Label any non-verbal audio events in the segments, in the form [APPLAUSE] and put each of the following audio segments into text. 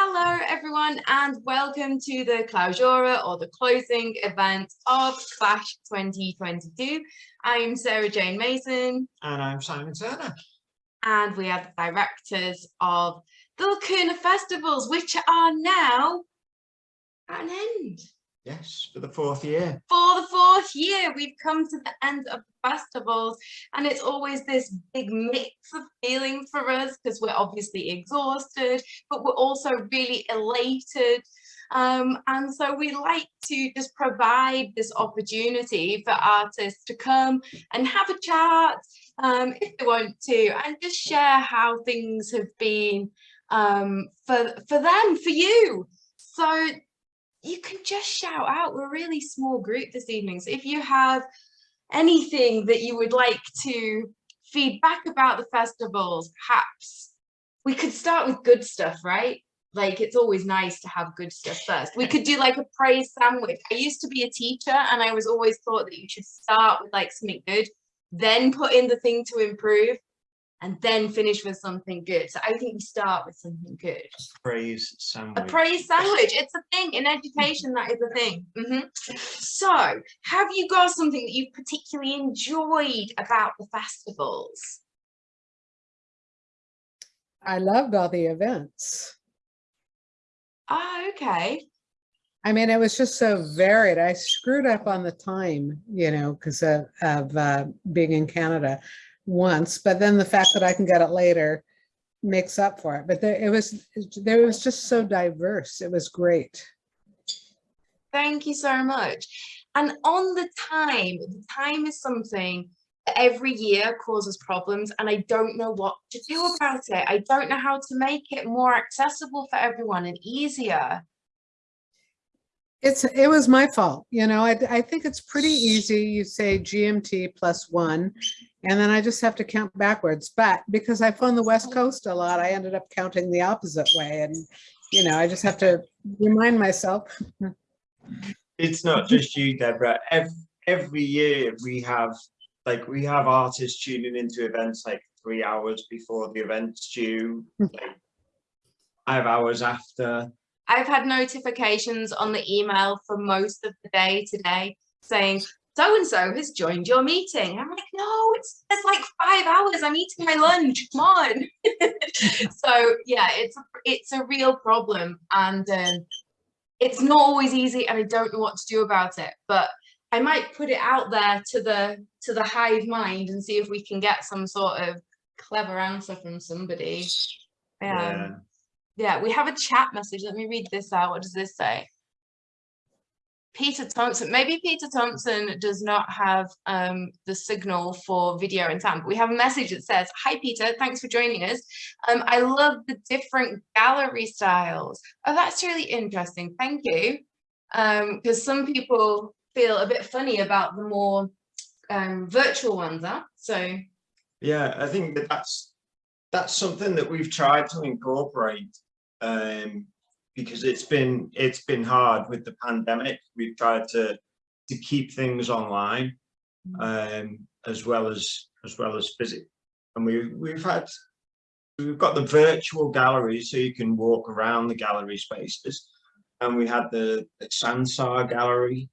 Hello everyone and welcome to the clausura or the closing event of Clash 2022. I'm Sarah Jane Mason. And I'm Simon Turner. And we are the directors of the Lacuna Festivals, which are now at an end. Yes, for the fourth year. For the fourth year, we've come to the end of festivals and it's always this big mix of feelings for us because we're obviously exhausted, but we're also really elated. Um, and so we like to just provide this opportunity for artists to come and have a chat um, if they want to and just share how things have been um, for, for them, for you. So you can just shout out. We're a really small group this evening. So if you have anything that you would like to feed back about the festivals, perhaps we could start with good stuff, right? Like it's always nice to have good stuff first. We could do like a praise sandwich. I used to be a teacher and I was always thought that you should start with like something good, then put in the thing to improve and then finish with something good. So I think we start with something good. A praise sandwich. A praise sandwich. It's a thing in education. That is a thing. Mm -hmm. So, have you got something that you've particularly enjoyed about the festivals? I loved all the events. Oh, okay. I mean, it was just so varied. I screwed up on the time, you know, because of, of uh, being in Canada once, but then the fact that I can get it later makes up for it. But there, it was, there was just so diverse. It was great. Thank you so much. And on the time, the time is something that every year causes problems and I don't know what to do about it. I don't know how to make it more accessible for everyone and easier. It's it was my fault. You know, I, I think it's pretty easy. You say GMT plus one, and then I just have to count backwards. But because I phone the West Coast a lot, I ended up counting the opposite way. And, you know, I just have to remind myself. it's not just you, Deborah. Every, every year we have, like, we have artists tuning into events like three hours before the event's due, hmm. like five hours after. I've had notifications on the email for most of the day today saying so-and-so has joined your meeting. I'm like, no, it's, it's like five hours. I'm eating my lunch. Come on. [LAUGHS] so yeah, it's a, it's a real problem. And um, it's not always easy and I don't know what to do about it. But I might put it out there to the to the hive mind and see if we can get some sort of clever answer from somebody. Um, yeah. Yeah, we have a chat message. Let me read this out. What does this say? Peter Thompson, maybe Peter Thompson does not have um, the signal for video and sound, but we have a message that says, hi Peter, thanks for joining us. Um, I love the different gallery styles. Oh, that's really interesting, thank you. Because um, some people feel a bit funny about the more um, virtual ones, huh? So. Yeah, I think that that's, that's something that we've tried to incorporate um, because it's been it's been hard with the pandemic. We've tried to to keep things online mm. um, as well as as well as physical, and we we've had we've got the virtual gallery, so you can walk around the gallery spaces, and we had the, the Sansar gallery,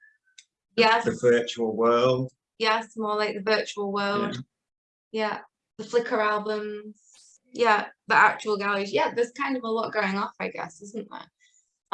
yes, the virtual world. Yes, more like the virtual world. Yeah, yeah. the Flickr albums yeah, the actual galleries. Yeah, there's kind of a lot going off, I guess, isn't there?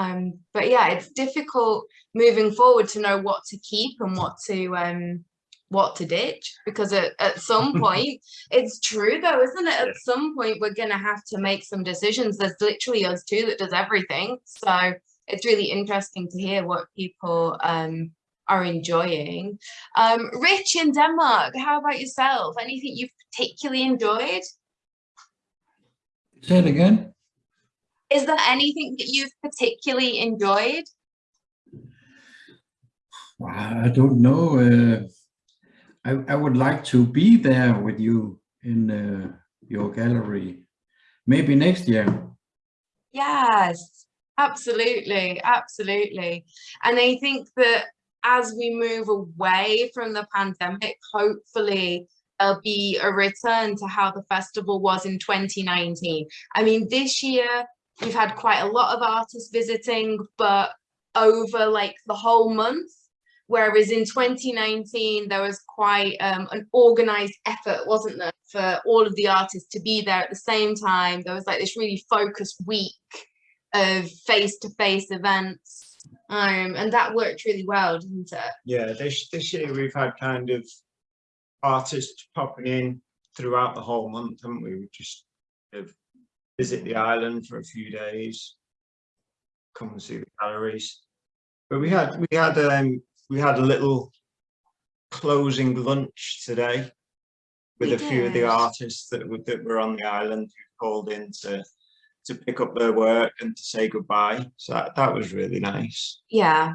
Um, but yeah, it's difficult moving forward to know what to keep and what to um, what to ditch because at, at some [LAUGHS] point it's true though isn't it? At some point we're gonna have to make some decisions. There's literally us two that does everything. So it's really interesting to hear what people um, are enjoying. Um, rich in denmark how about yourself? Anything you've particularly enjoyed? Say it again. Is there anything that you've particularly enjoyed? I don't know. Uh, I, I would like to be there with you in uh, your gallery. Maybe next year. Yes, absolutely, absolutely. And I think that as we move away from the pandemic, hopefully there'll be a return to how the festival was in 2019. I mean, this year we've had quite a lot of artists visiting, but over like the whole month. Whereas in 2019, there was quite um, an organized effort, wasn't there, for all of the artists to be there at the same time. There was like this really focused week of face-to-face events. Um, and that worked really well, didn't it? Yeah, this, this year we've had kind of artists popping in throughout the whole month, haven't we? We just of visit the island for a few days, come and see the galleries. But we had, we had, um, we had a little closing lunch today with We a few of the artists that were, that were on the island who called in to, to pick up their work and to say goodbye. So that, that was really nice. Yeah.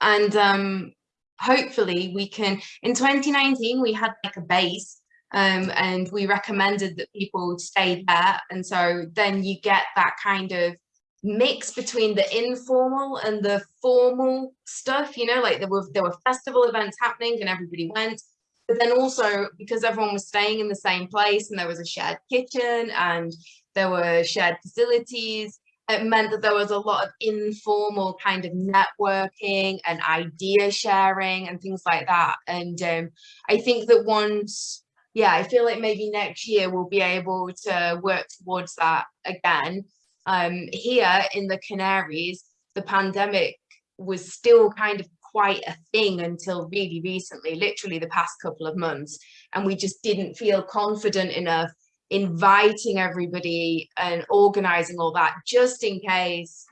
And um hopefully we can in 2019 we had like a base um and we recommended that people stay there and so then you get that kind of mix between the informal and the formal stuff you know like there were there were festival events happening and everybody went but then also because everyone was staying in the same place and there was a shared kitchen and there were shared facilities it meant that there was a lot of informal kind of networking and idea sharing and things like that. And um, I think that once, yeah, I feel like maybe next year we'll be able to work towards that again. Um, here in the Canaries, the pandemic was still kind of quite a thing until really recently, literally the past couple of months. And we just didn't feel confident enough inviting everybody and organizing all that just in case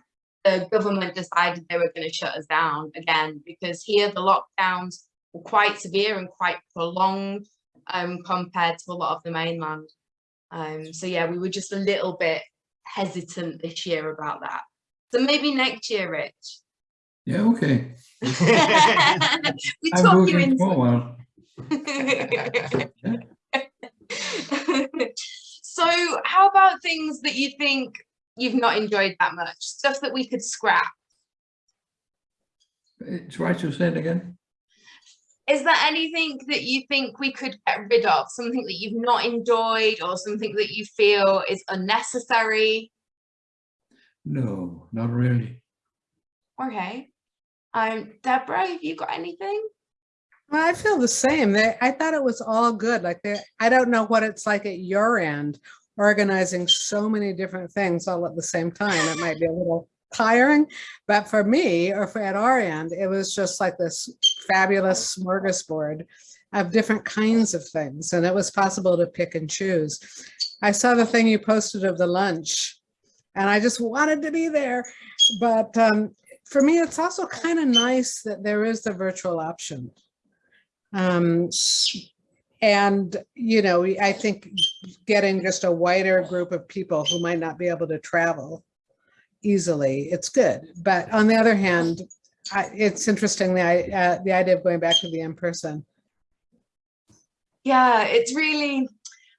the government decided they were going to shut us down again because here the lockdowns were quite severe and quite prolonged um compared to a lot of the mainland. Um so yeah we were just a little bit hesitant this year about that. So maybe next year rich. Yeah, okay. [LAUGHS] we I'm talk you into [LAUGHS] so how about things that you think you've not enjoyed that much? Stuff that we could scrap. It's Try to say it again. Is there anything that you think we could get rid of something that you've not enjoyed or something that you feel is unnecessary No, not really. okay um deborah have you got anything Well, I feel the same. They, I thought it was all good. Like they, I don't know what it's like at your end, organizing so many different things all at the same time. It might be a little tiring, but for me or for at our end, it was just like this fabulous smorgasbord of different kinds of things. And it was possible to pick and choose. I saw the thing you posted of the lunch and I just wanted to be there. But um, for me, it's also kind of nice that there is the virtual option. Um, and, you know, I think getting just a wider group of people who might not be able to travel easily, it's good. But on the other hand, I, it's interesting, the, uh, the idea of going back to the in-person. yeah it's really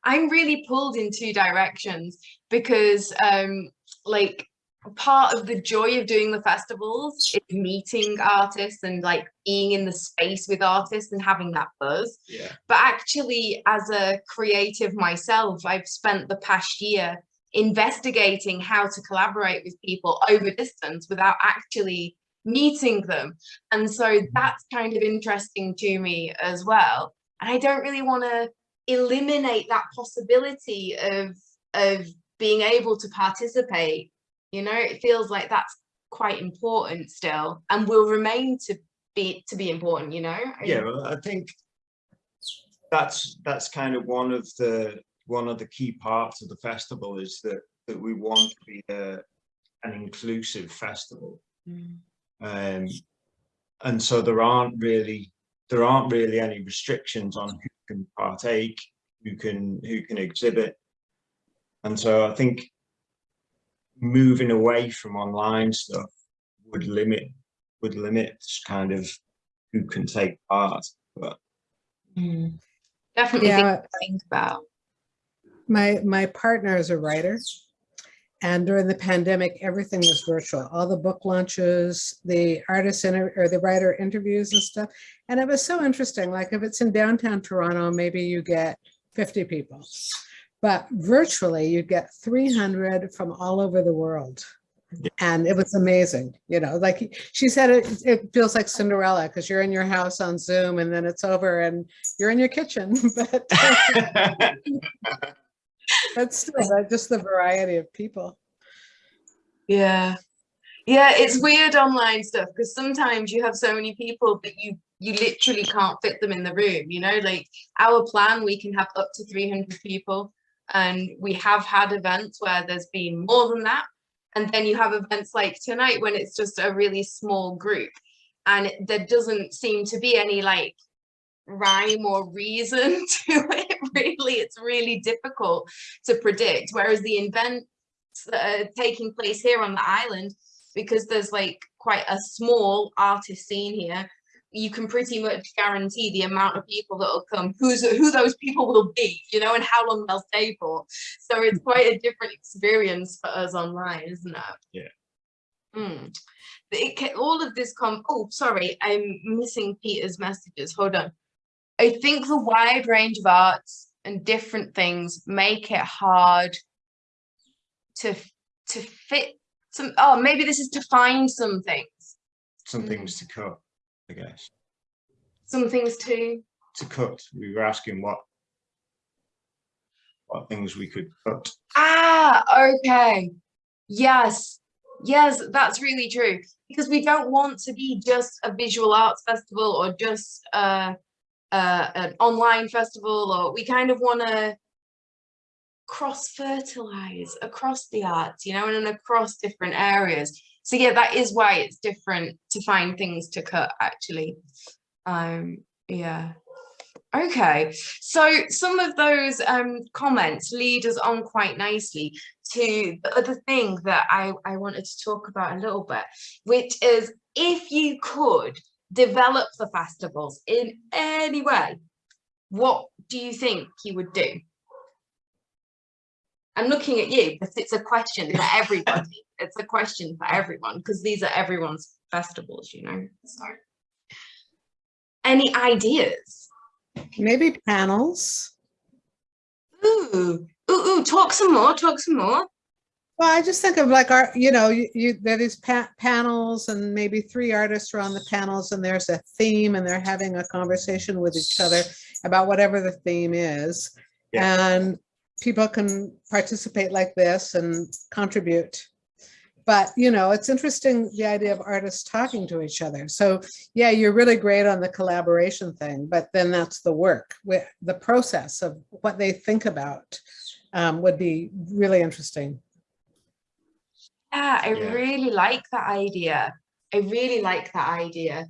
i'm really pulled in two directions because um like part of the joy of doing the festivals is meeting artists and like being in the space with artists and having that buzz Yeah. but actually as a creative myself i've spent the past year investigating how to collaborate with people over distance without actually meeting them. And so mm-hmm. that's kind of interesting to me as well. And i don't really want to eliminate that possibility of of being able to participate. You know it feels like that's quite important still and will remain to be to be important you know? Yeah, well, I think that's that's kind of one of the one of the key parts of the festival is that that we want to be a, an inclusive festival. Mm. Um, and so there aren't really there aren't really any restrictions on who can partake, who can who can exhibit. And so I think moving away from online stuff would limit would limit kind of who can take part. But Mm. definitely things Yeah, to think about my, my partner is a writer. And during the pandemic, everything was virtual, all the book launches, the artist inter- or the writer interviews and stuff. And it was so interesting, like if it's in downtown Toronto, maybe you get 50 people. But virtually you get 300 from all over the world. And it was amazing, you know, like she said, it, it feels like Cinderella because you're in your house on Zoom and then it's over and you're in your kitchen, [LAUGHS] but [LAUGHS] [LAUGHS] that's still just the variety of people. Yeah. Yeah, it's weird online stuff because sometimes you have so many people but you you literally can't fit them in the room, you know, like our plan we can have up to 300 people and we have had events where there's been more than that and then you have events like tonight when it's just a really small group and there doesn't seem to be any like rhyme or reason [LAUGHS] to it really it's really difficult to predict. Whereas the events that are taking place here on the island because there's like quite a small artist scene here you can pretty much guarantee the amount of people that will come who's who those people will be you know and how long they'll stay for. So it's quite a different experience for us online isn't it? Yeah. Mm. It all of this come oh sorry i'm missing peter's messages. Hold on i think the wide range of arts and different things make it hard to to fit some oh maybe this is to find some things Some things to cut, I guess. some things to To cut, we were asking what what things we could cut. Ah, okay. Yes, yes, that's really true. Because we don't want to be just a visual arts festival or just uh, uh, an online festival, or we kind of want to cross fertilize across the arts, you know, and across different areas. So yeah, that is why it's different to find things to cut actually. Um, yeah. Okay, so some of those um, comments lead us on quite nicely to the other thing that I, I wanted to talk about a little bit, which is if you could develop the festivals in any way, what do you think you would do? I'm looking at you, but it's a question for [LAUGHS] everybody. It's a question for everyone because these are everyone's festivals, you know. So, any ideas? Maybe panels. Ooh, ooh, ooh, talk some more, talk some more. Well, I just think of like our, you know, you, you, there are these pa- panels and maybe three artists are on the panels and there's a theme and they're having a conversation with each other about whatever the theme is. And people can participate like this and contribute. But, you know, it's interesting, the idea of artists talking to each other. So yeah, you're really great on the collaboration thing, but then that's the work, with the process of what they think about um, would be really interesting. Yeah, I Yeah. really like that idea. I really like that idea.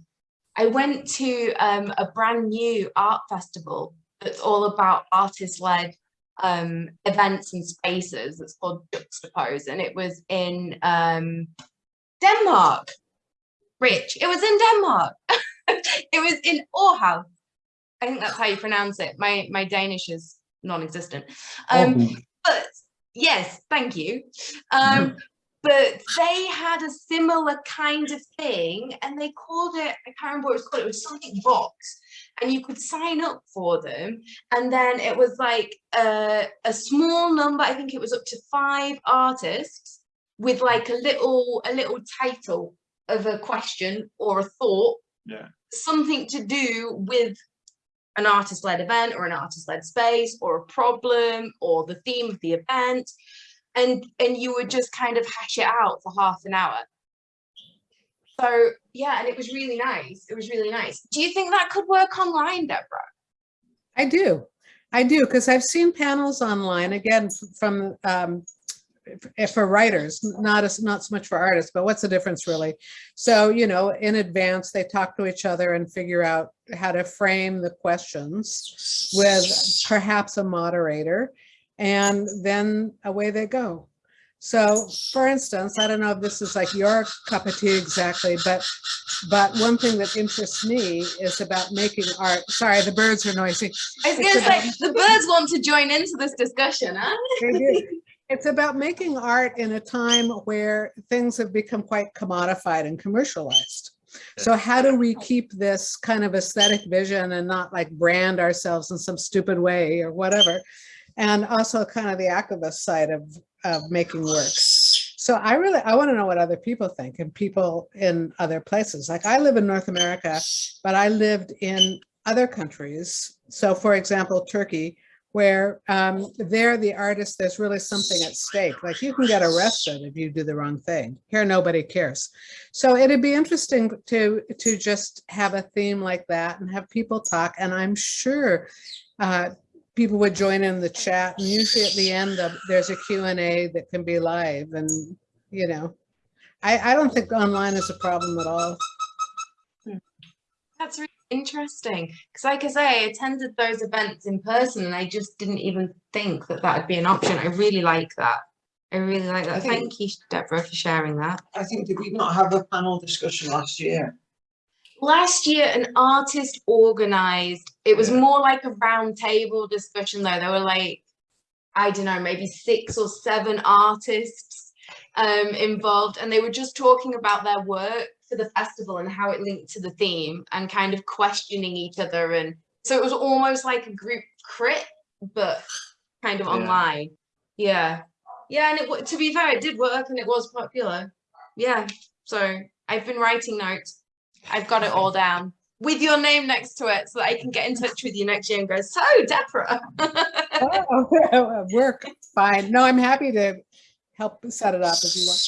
I went to um, a brand new art festival that's all about artist-led um, events and spaces. It's called Juxtapose, and it was in um, Denmark. Rich, it was in Denmark. [LAUGHS] it was in Aarhus. I think that's how you pronounce it. My my Danish is non-existent. Um, Aarhus. but yes, thank you. Um, [LAUGHS] but they had a similar kind of thing and they called it, I can't remember what it was called, it was something box. And you could sign up for them. And then it was like a, a small number, I think it was up to five artists with like a little, a little title of a question or a thought. Yeah. Something to do with an artist-led event or an artist-led space or a problem or the theme of the event and and you would just kind of hash it out for half an hour. So yeah and it was really nice. It was really nice. Do you think that could work online deborah? I do. I do, because I've seen panels online, again, from, um, for writers, not as, not so much for artists, but what's the difference really? So, you know, in advance, they talk to each other and figure out how to frame the questions with perhaps a moderator, and then away they go. So, for instance, I don't know if this is like your cup of tea exactly, but, but one thing that interests me is about making art. Sorry, the birds are noisy. i was It's gonna say the birds want to join into this discussion huh It's about making art in a time where things have become quite commodified and commercialized. So how do we keep this kind of aesthetic vision and not like brand ourselves in some stupid way or whatever? And also kind of the activist side of, of making works. So I really, I want to know what other people think and people in other places. Like I live in North America, but I lived in other countries. So for example, Turkey, where um, there the artist, there's really something at stake. Like you can get arrested if you do the wrong thing. Here, nobody cares. So it'd be interesting to to just have a theme like that and have people talk. And I'm sure uh, people would join in the chat. And usually at the end of there's a Q and A that can be live. And you know, I I don't think online is a problem at all. That's really interesting because like I say, I attended those events in person and I just didn't even think that that would be an option. I really like that. I really like that. think- Thank you, Deborah, for sharing that. I think did we not have a panel discussion last year? Last year, an artist organized, it was Yeah. more like a round table discussion though. There were like, I don't know, maybe six or seven artists um, involved and they were just talking about their work for the festival and how it linked to the theme and kind of questioning each other. And so it was almost like a group crit, but kind of Yeah. online. Yeah. Yeah. And it, to be fair, it did work and it was popular. Yeah. So I've been writing notes. I've got it all down with your name next to it so that I can get in touch with you next year and go, so Deborah. Oh, [LAUGHS] Work, fine. No, I'm happy to help set it up if you want.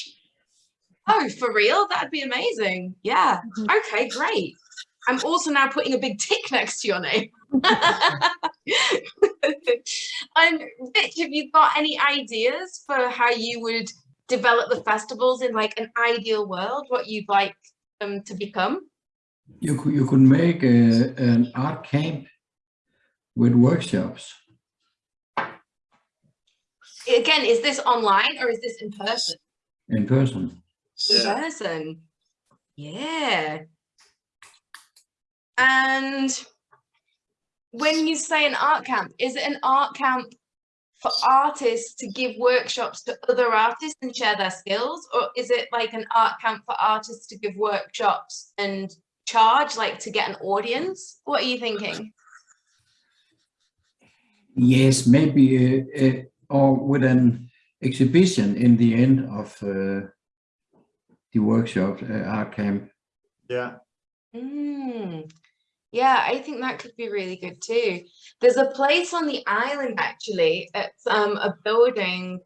oh, for real? That'd be amazing. Yeah. Mhm. Okay, great. I'm also now putting a big tick next to your name. [LAUGHS] and Rich, have you got any ideas for how you would develop the festivals in like an ideal world, what you'd like them to become? You could, you could make a, an art camp with workshops. Again, is this online or is this in person? in person. in person. Yeah. And when you say an art camp, is it an art camp for artists to give workshops to other artists and share their skills? Or is it like an art camp for artists to give workshops and charge, like to get an audience? What are you thinking? Yes, maybe, uh, uh, or with an exhibition in the end of uh, the workshop, uh, art camp. Yeah. Mm. Yeah, I think that could be really good too. There's a place on the island actually, it's um a building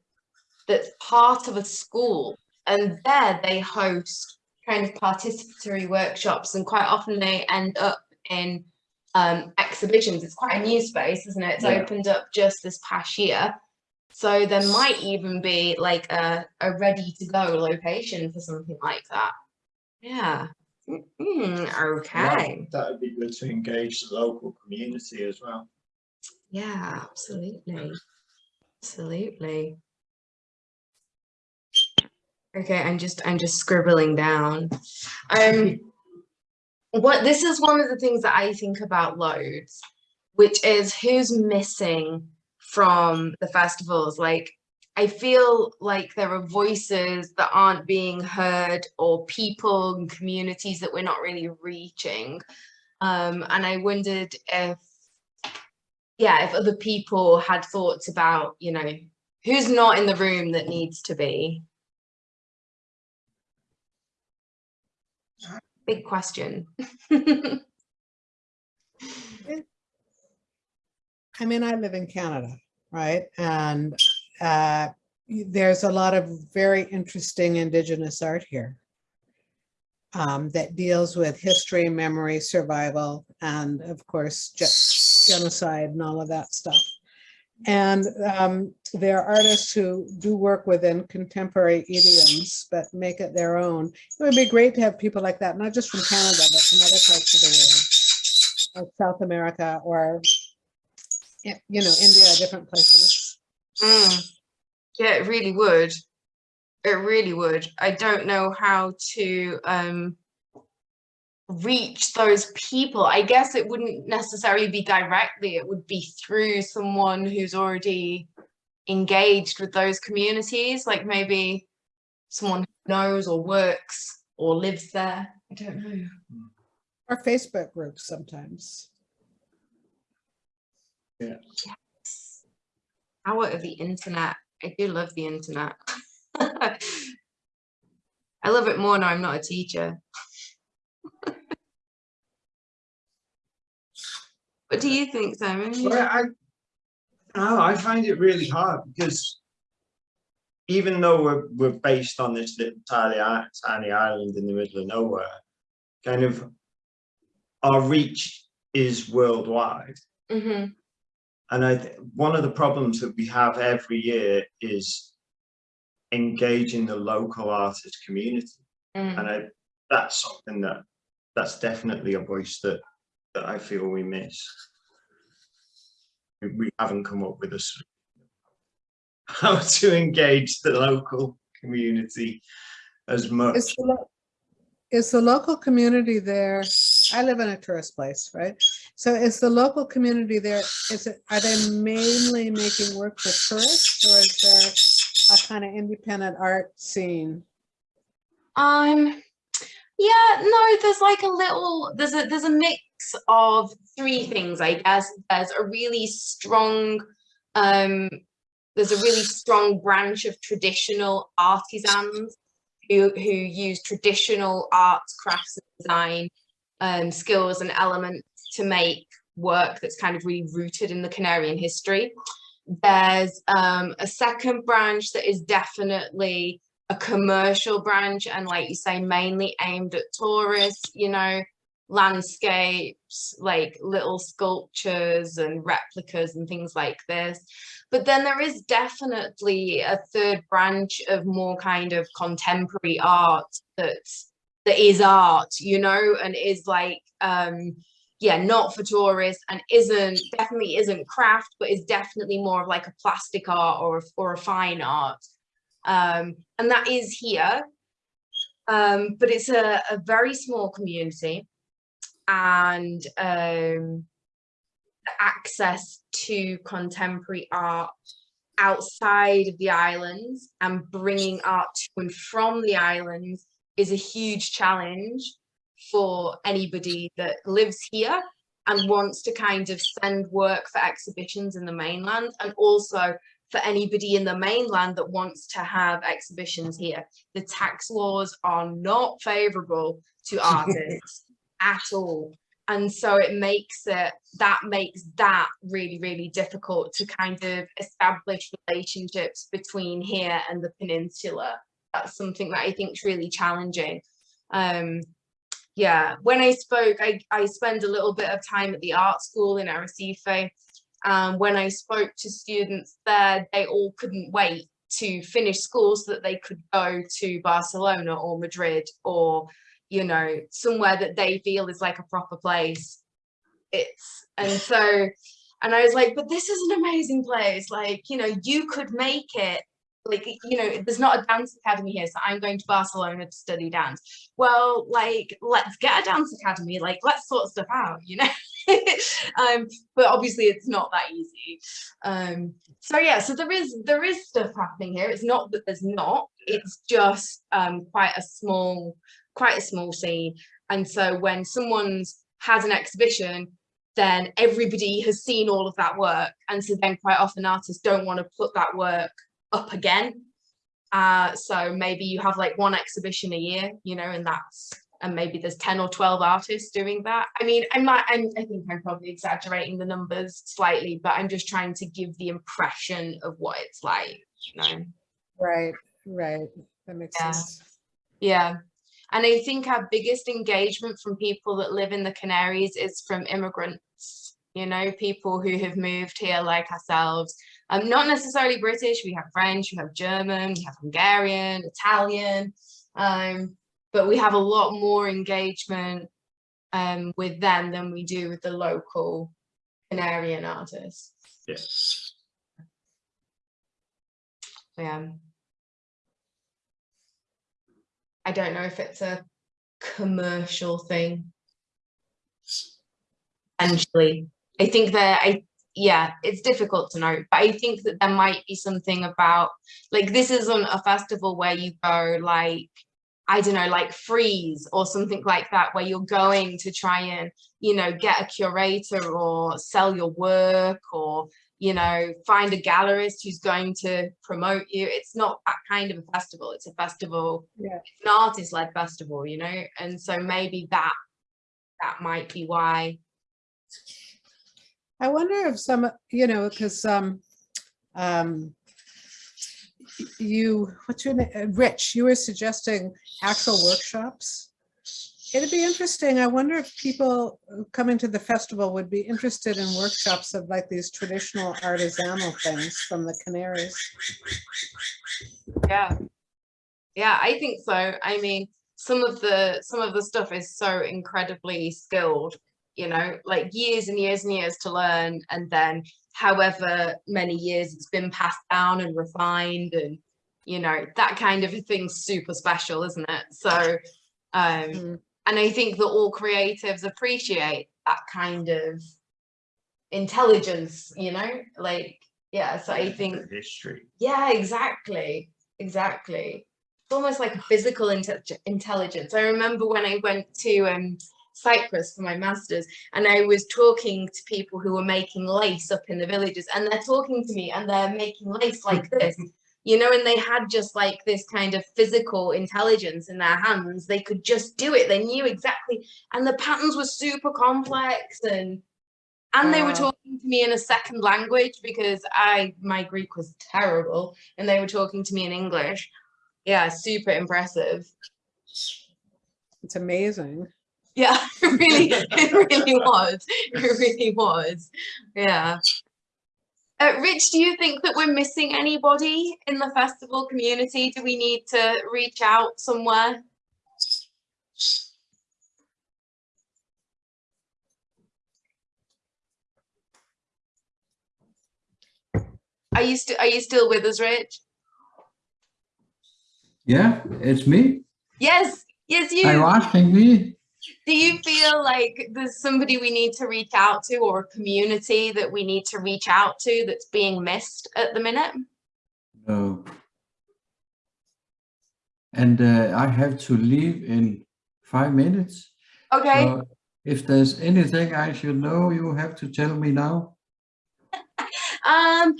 that's part of a school and there they host kind of participatory workshops and quite often they end up in um exhibitions. It's quite a new space, isn't it? It's Yeah. opened up just this past year. So there might even be like a, a ready to go location for something like that. Yeah. Mm, okay. That would be good to engage the local community as well. Yeah, absolutely. Absolutely. Okay, I'm just I'm just scribbling down. Um what this is one of the things that I think about loads, which is who's missing from the festivals. Like I feel like there are voices that aren't being heard or people and communities that we're not really reaching. Um, and I wondered if yeah, if other people had thoughts about, you know, who's not in the room that needs to be. Big question. [LAUGHS] I mean, I live in Canada, right? And uh, there's a lot of very interesting Indigenous art here um, that deals with history, memory, survival, and of course, genocide and all of that stuff. And um, there are artists who do work within contemporary idioms, but make it their own. It would be great to have people like that, not just from Canada, but from other parts of the world, like South America or you know, India, different places. Mm. Yeah, it really would. It really would. I don't know how to um reach those people. I guess it wouldn't necessarily be directly, it would be through someone who's already engaged with those communities, like maybe someone who knows or works or lives there. I don't know. Hmm. Or Facebook groups sometimes. yeah yes. power of the internet. I do love the internet. [LAUGHS] I love it more now I'm not a teacher. What do you think, Simon? Well, I, no, I find it really hard because even though we're, we're based on this little tiny, tiny island in the middle of nowhere, kind of our reach is worldwide. Mhm, And I, one of the problems that we have every year is engaging the local artist community. mm. And I, that's something that, that's definitely a voice that, that I feel we miss. We- We haven't come up with a how [LAUGHS] to engage the local community as much. Is the, lo- is the local community there? I live in a tourist place, right? So is the local community there, is it, are they mainly making work for tourists or is there a kind of independent art scene? Um, yeah, no, there's like a little, there's a, there's a mix of three things, I guess. There's a really strong, um, there's a really strong branch of traditional artisans who, who use traditional arts, crafts, and design um, skills and elements to make work that's kind of really rooted in the Canarian history. There's um, a second branch that is definitely a commercial branch and like you say mainly aimed at tourists you know landscapes like little sculptures and replicas and things like this. But then there is definitely a third branch of more kind of contemporary art that's that is art you know and is like um yeah not for tourists and isn't definitely isn't craft but is definitely more of like a plastic art or a, or a fine art. Um, and that is here. Um, but it's a, a very small community and um, access to contemporary art outside of the islands and bringing art to and from the islands is a huge challenge for anybody that lives here and wants to kind of send work for exhibitions in the mainland and also for anybody in the mainland that wants to have exhibitions here. The tax laws are not favorable to [LAUGHS] artists at all. And so it makes it, that makes that really, really difficult to kind of establish relationships between here and the peninsula. That's something that I think is really challenging. Um, yeah, when I spoke, I, I spend a little bit of time at the art school in Arrecife um, when I spoke to students there, they all couldn't wait to finish school so that they could go to Barcelona or Madrid or, you know, somewhere that they feel is like a proper place. It's, and [LAUGHS] so, and I was like, but this is an amazing place. Like, you know, you could make it. Like you know there's not a dance academy here so i'm going to barcelona to study dance. Well like let's get a dance academy. Like let's sort stuff out you know? [LAUGHS] Um but obviously it's not that easy. Um so yeah so there is there is stuff happening here. It's not that there's not. It's just um quite a small quite a small scene and so when someone's has an exhibition then everybody has seen all of that work and so then quite often artists don't want to put that work up again. Uh, so maybe you have like one exhibition a year, you know, and that's and maybe there's 10 or 12 artists doing that. I mean, I might I'm, I think I'm probably exaggerating the numbers slightly, but I'm just trying to give the impression of what it's like, you know. Right, right. That makes Yeah. sense. Yeah. And I think our biggest engagement from people that live in the Canaries is from immigrants, you know, people who have moved here like ourselves. Um, not necessarily British, we have French, we have German, we have Hungarian, Italian, um, but we have a lot more engagement um, with them than we do with the local Canarian artists. Yes. Yeah. I don't know if it's a commercial thing. Potentially. I think that I yeah, it's difficult to know, but I think that there might be something about like this isn't a festival where you go like I don't know, like Frieze or something like that, where you're going to try and, you know, get a curator or sell your work or, you know, find a gallerist who's going to promote you. It's not that kind of a festival. It's a festival, Yeah. it's an artist-led festival, you know, and so maybe that that might be why. I wonder if some, you know, because um, um, you, what's your name, Rich, you were suggesting actual workshops. It'd be interesting. I wonder if people coming to the festival would be interested in workshops of like these traditional artisanal things from the Canaries. Yeah. Yeah, I think so. I mean, some of the some of the stuff is so incredibly skilled, you know, like years and years and years to learn and then however many years it's been passed down and refined and you know, that kind of a thing's super special, isn't it? So um Mm. And I think that all creatives appreciate that kind of intelligence, you know, like yeah, so I think History. yeah, exactly. Exactly. It's almost like a physical inte- intelligence. I remember when I went to um, Cyprus for my master's and I was talking to people who were making lace up in the villages and they're talking to me and they're making lace like this, [LAUGHS] you know, and they had just like this kind of physical intelligence in their hands. They could just do it. They knew exactly. And the patterns were super complex and and they were uh. talking to me in a second language because I my Greek was terrible and they were talking to me in English. Yeah, super impressive. It's amazing. Yeah, [LAUGHS] it really, it really [LAUGHS] was. It really was. Yeah. Uh, Rich, do you think that we're missing anybody in the festival community? Do we need to reach out somewhere? Are you still are you still with us, Rich? Yeah, it's me. Yes, yes, you. Are you asking me? Do you feel like there's somebody we need to reach out to or a community that we need to reach out to that's being missed at the minute? No. And uh, I have to leave in five minutes. Okay, So if there's anything I should know, you have to tell me now. [LAUGHS] um,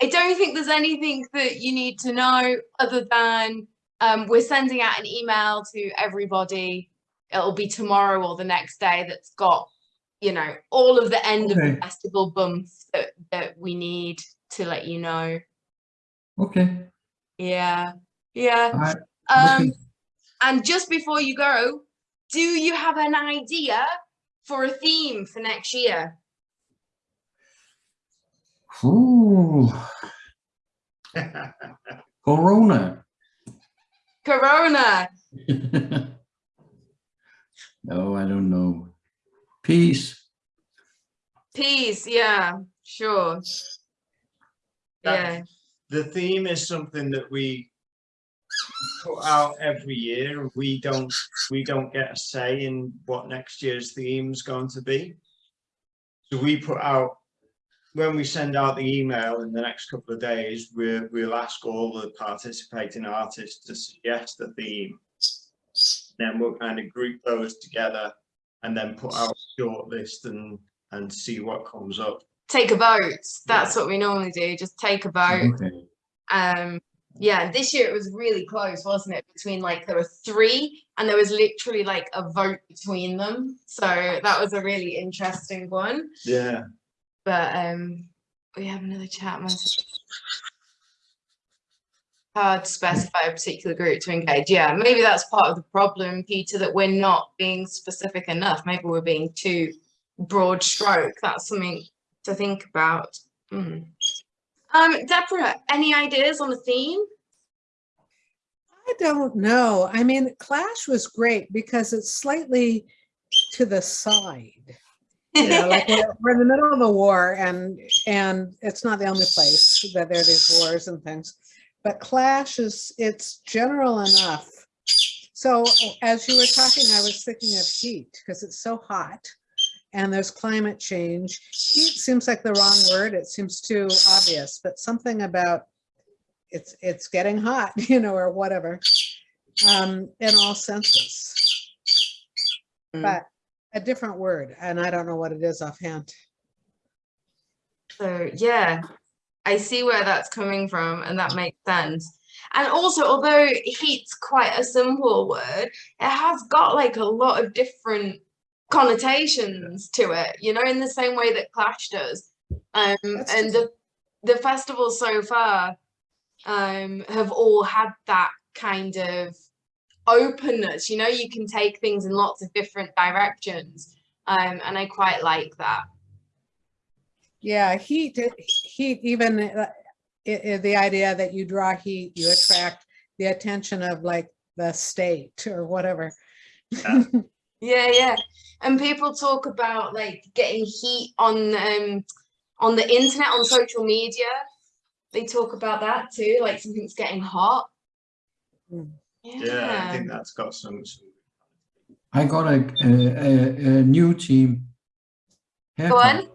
I don't think there's anything that you need to know other than um, we're sending out an email to everybody. It'll be tomorrow or the next day that's got, you know, all of the end of the festival bumps that, that we need to let you know. Okay. Yeah, yeah. I, Um, looking- and just before you go, do you have an idea for a theme for next year? Ooh, [LAUGHS] Corona. Corona. [LAUGHS] no, I don't know. Peace. Peace. Yeah, sure. That- Yeah. The theme is something that we put out every year we don't, we don't get a say in what next year's theme is going to be. So we put out, when we send out the email in the next couple of days, we'll, we'll ask all the participating artists to suggest a theme. Then we'll kind of group those together and then put out a short list and, and see what comes up. Take a vote. That's what we normally do. Just take a vote. Okay. Um, yeah, this year it was really close, wasn't it? Between like there were three and there was literally like a vote between them. So that was a really interesting one. Yeah. but um we have another chat message hard to specify a particular group to engage yeah maybe that's part of the problem peter that we're not being specific enough maybe we're being too broad stroke that's something to think about Hmm. um deborah any ideas on the theme I don't know. I mean, Clash was great because it's slightly to the side. You know, like we're, [LAUGHS] we're in the middle of a war and, and it's not the only place that there are these wars and things. But Clash is, it's general enough. So as you were talking, I was thinking of heat because it's so hot and there's climate change. Heat seems like the wrong word. It seems too obvious, but something about it's, it's getting hot, [LAUGHS] you know, or whatever, um, in all senses. Mm. But a different word, and I don't know what it is offhand. So yeah, I see where that's coming from and that makes sense. And also, although heat's quite a simple word, it has got like a lot of different connotations to it, you know, in the same way that Clash does. Um, and the the festivals so far um, have all had that kind of openness. You know, you can take things in lots of different directions, um, and I quite like that. Yeah, heat, heat, even uh, i- i- the idea that you draw heat, you attract the attention of like the state or whatever. Yeah. [LAUGHS] Yeah, yeah. And people talk about like getting heat on um on the internet, on social media. They talk about that too, like something's getting hot. Mm. Yeah, I think that's got some. some- I got a, a, a, a new team. Go on.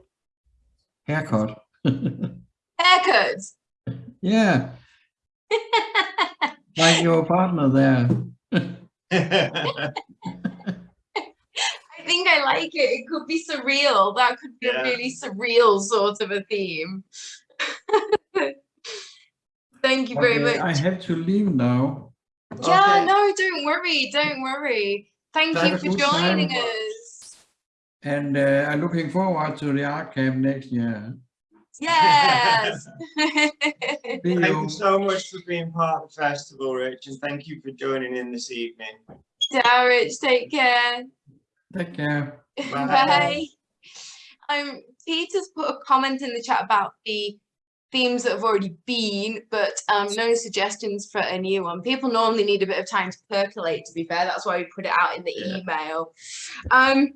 Haircut. Haircuts. [LAUGHS] yeah, like your partner there. [LAUGHS] I think I like it. It could be surreal. That could be Yeah. a really surreal sort of a theme. [LAUGHS] Thank you very much. I have to leave now. Yeah, Okay. no, don't worry, don't worry. Thank Have you for joining time. us. And uh, I'm looking forward to the archive next year. Yes. [LAUGHS] Thank you. you so much for being part of the festival, Rich, and thank you for joining in this evening. Darich, take care. Take care. Bye. Bye. Um, Peter's put a comment in the chat about the themes that have already been, but um, no suggestions for a new one. People normally need a bit of time to percolate, to be fair. That's why we put it out in the Yeah. email. Um,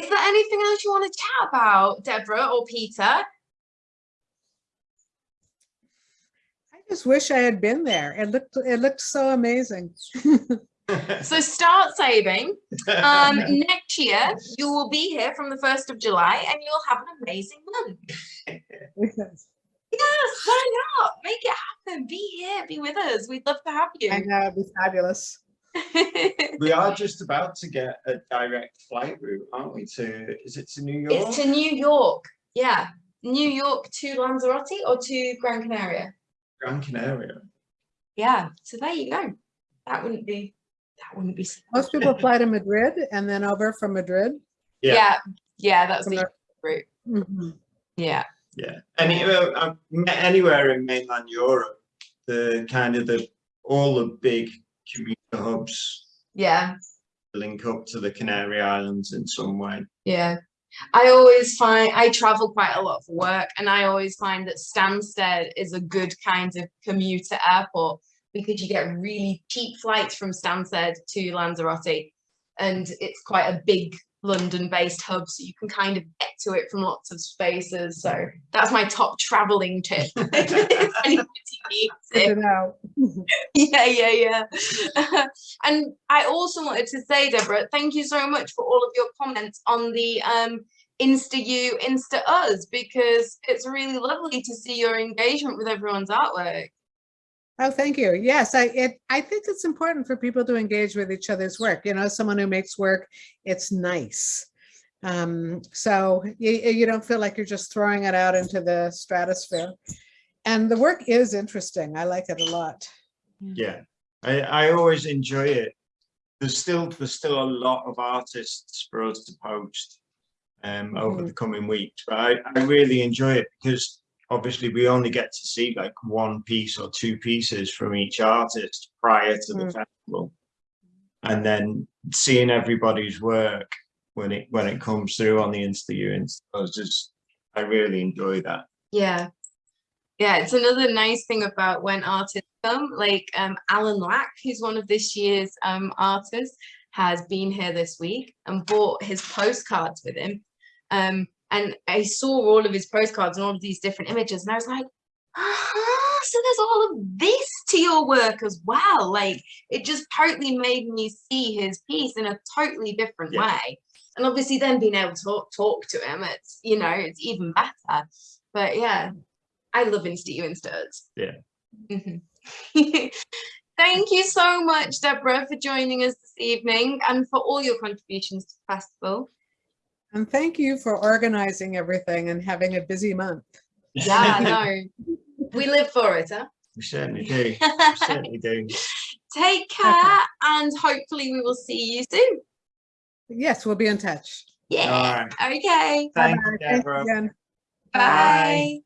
is there anything else you want to chat about, Deborah or Peter? I just wish I had been there. It looked, it looked so amazing. [LAUGHS] So start saving. Um, [LAUGHS] next year, you will be here from the 1st of July and you'll have an amazing month. Yes, yes, why not? Make it happen. Be here, be with us. We'd love to have you. I know, it'd be fabulous. [LAUGHS] we are just about to get a direct flight route, aren't we? To is it to New York? it's to New York. Yeah. New York to Lanzarote or to Gran Canaria. Gran Canaria. Yeah. So there you go. That wouldn't be that wouldn't be so Most people fly to Madrid and then over from Madrid. Yeah. yeah. Yeah, that's From the there. route. Mhm. Yeah. Yeah, any uh, uh, anywhere in mainland Europe, the kind of the all the big hubs Yeah. link up to the Canary Islands in some way. Yeah. I always find I travel quite a lot for work and I always find that Stansted is a good kind of commuter airport because you get really cheap flights from Stansted to Lanzarote and it's quite a big London based hub so you can kind of get to it from lots of spaces so that's my top traveling tip if [LAUGHS] [LAUGHS] anybody needs Good it to know. [LAUGHS] yeah, yeah, yeah. and I also wanted to say, Deborah, thank you so much for all of your comments on the um, Insta you, Insta us, because it's really lovely to see your engagement with everyone's artwork. Oh, thank you. Yes, I, it, I think it's important for people to engage with each other's work. You know, someone who makes work, it's nice. Um, so you, you don't feel like you're just throwing it out into the stratosphere. And the work is interesting. I like it a lot. Yeah, I, I always enjoy it. There's still there's still a lot of artists for us to post um, over Mhm. the coming weeks, but I, I really enjoy it because obviously we only get to see like one piece or two pieces from each artist prior to the Mm. festival, and then seeing everybody's work when it when it comes through on the Insta you and I was just I really enjoy that. Yeah. Yeah, it's another nice thing about when artists come, like um, Alan Lack, who's one of this year's um, artists, has been here this week and brought his postcards with him. Um, and I saw all of his postcards and all of these different images, and I was like, ah, so there's all of this to your work as well. Like, it just totally made me see his piece in a totally different Yeah. way. And obviously, then being able to talk, talk to him, it's, you know, it's even better. But yeah, I love you Instas. Yeah. Mhm. [LAUGHS] Thank you so much, Deborah, for joining us this evening and for all your contributions to the festival. And thank you for organizing everything and having a busy month. Yeah, [LAUGHS] no, we live for it, huh? We certainly do. We [LAUGHS] certainly do. Take care and hopefully we will see you soon. Yes, we'll be in touch. Yeah. All right. Okay. Thank Bye-bye. Thanks Deborah. again. Bye.